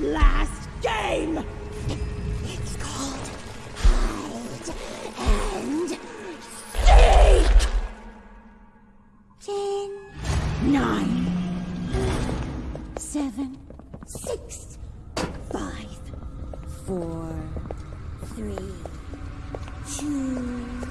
last game! It's called Hide and Seek! Ten, nine, seven, six, five, four, three, two.